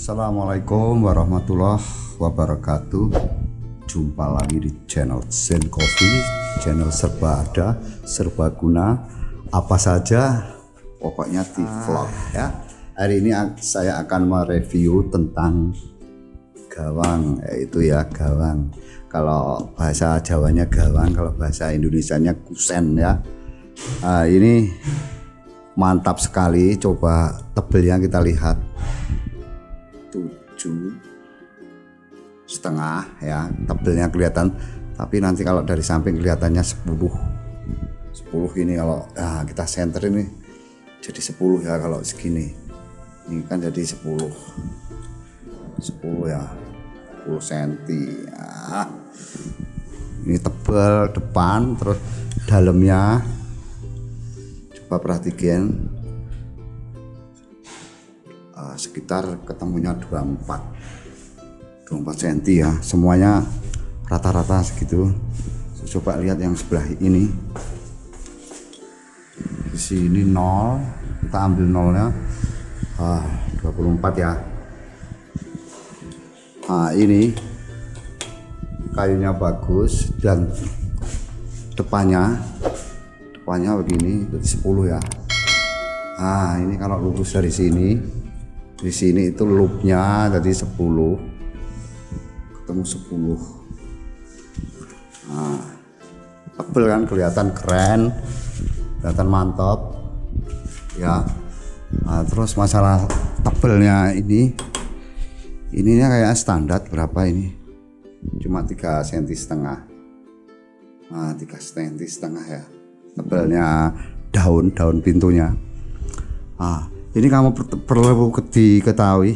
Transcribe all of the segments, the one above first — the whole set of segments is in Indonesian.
Assalamualaikum warahmatullahi wabarakatuh. Jumpa lagi di channel Zen Coffee Channel serba ada, serba guna Apa saja pokoknya di vlog ya. Hari ini saya akan mereview tentang gawang Yaitu ya gawang. Kalau bahasa Jawanya gawang Kalau bahasa Indonesianya kusen ya. Nah, Ini mantap sekali. Coba tebelnya kita lihat tujuh setengah ya. Tebelnya kelihatan. Tapi nanti kalau dari samping kelihatannya 10 10 ini kalau nah, kita center ini jadi 10 ya kalau segini. Ini kan jadi 10 10 ya. 10 cm ya. ini tebal depan terus dalamnya coba perhatikan sekitar ketemunya 24 24 cm ya. Semuanya rata-rata segitu. Coba lihat yang sebelah ini. Di sini 0 kita ambil nolnya. Ah, 24 ya. Nah ini kayunya bagus dan depannya depannya begini 10 ya. Nah ini kalau lurus dari sini di sini itu loopnya jadi 10 ketemu 10 nah tebel kan kelihatan keren kelihatan mantap. Ya. Nah, terus masalah tebelnya ini ininya kayak standar berapa ini? Cuma 3 cm setengah. Nah 3 cm setengah ya tebelnya daun daun pintunya. Nah ini kamu perlu diketahui.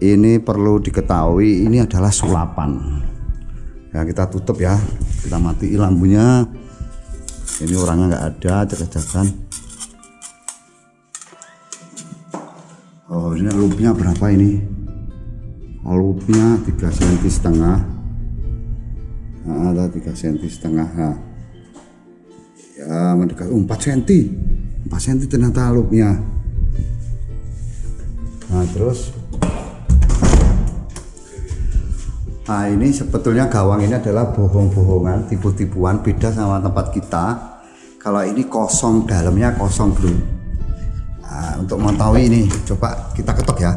Ini perlu diketahui ini adalah sulapan. Ya kita tutup ya. Kita mati lampunya. Ini orangnya nggak ada cek-cekan. Oh ini loopnya berapa ini? Loopnya 3 cm setengah. Nah, ada 3 cm setengah. Nah. ya mendekat oh, 4 cm 4 cm ternyata loopnya nah terus. Nah ini sebetulnya gawang ini adalah bohong-bohongan tipu-tipuan beda sama tempat kita. Kalau ini kosong dalamnya kosong dulu nah, untuk mengetahui ini coba kita ketok ya.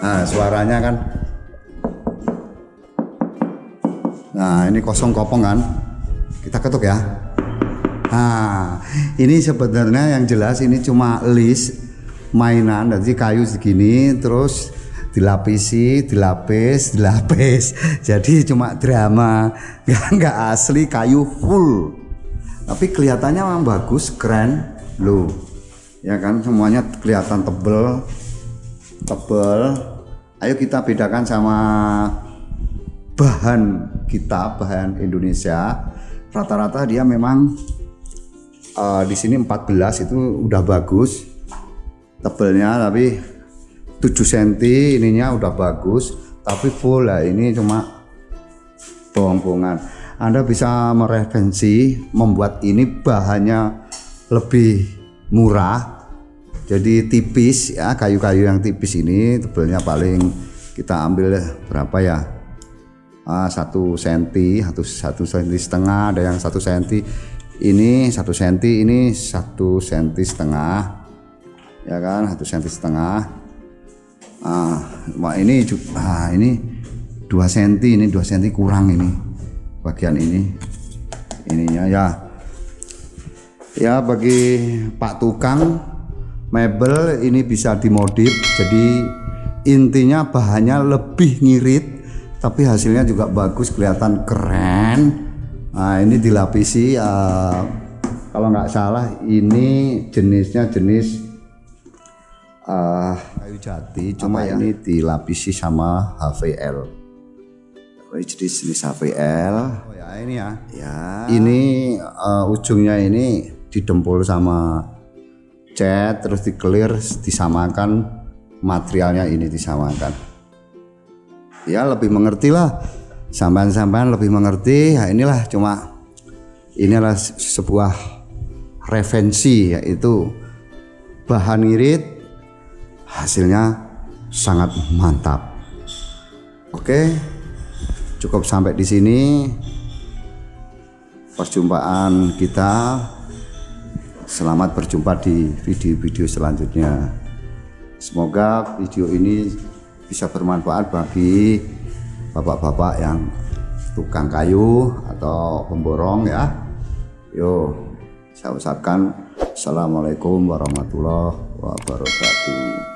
Nah suaranya kan. Nah ini kosong kopong kan. Kita ketuk ya. Nah ini sebenarnya yang jelas ini cuma list mainan jadi kayu segini terus dilapisi dilapis dilapis. Jadi cuma drama. Nggak asli kayu full. Tapi kelihatannya memang bagus keren. Loh ya kan semuanya kelihatan tebel tebel. Ayo kita bedakan sama bahan kita bahan Indonesia. Rata-rata dia memang uh, di sini 14 itu udah bagus tebelnya tapi 7 cm ininya udah bagus. Tapi full lah ini cuma bohong-bohongan. Anda bisa mereferensi membuat ini bahannya lebih murah. Jadi tipis ya kayu-kayu yang tipis ini tebelnya paling kita ambil berapa ya? Ah, satu senti satu satu senti setengah ada yang satu senti. Ini satu senti ini satu senti setengah ya kan satu senti setengah. Ah wah ini ah ini dua senti ini dua senti kurang ini bagian ini ininya. Ya. Ya bagi Pak tukang mebel ini bisa dimodif jadi intinya bahannya lebih ngirit tapi hasilnya juga bagus kelihatan keren. Nah ini dilapisi uh, kalau nggak salah ini jenisnya jenis uh, kayu jati cuma ya? ini dilapisi sama HVL oh, jadi jenis HVL oh ya ini ya. Ya. Ini uh, ujungnya ini didempul sama cat terus di clear disamakan materialnya ini disamakan. Ya lebih mengerti lah. Sampan-sampan lebih mengerti. Ya inilah cuma inilah sebuah referensi yaitu bahan irit hasilnya sangat mantap. Oke cukup sampai di sini perjumpaan kita. Selamat berjumpa di video-video selanjutnya. Semoga video ini bisa bermanfaat bagi bapak-bapak yang tukang kayu atau pemborong ya. Yuk saya ucapkan Assalamualaikum warahmatullahi wabarakatuh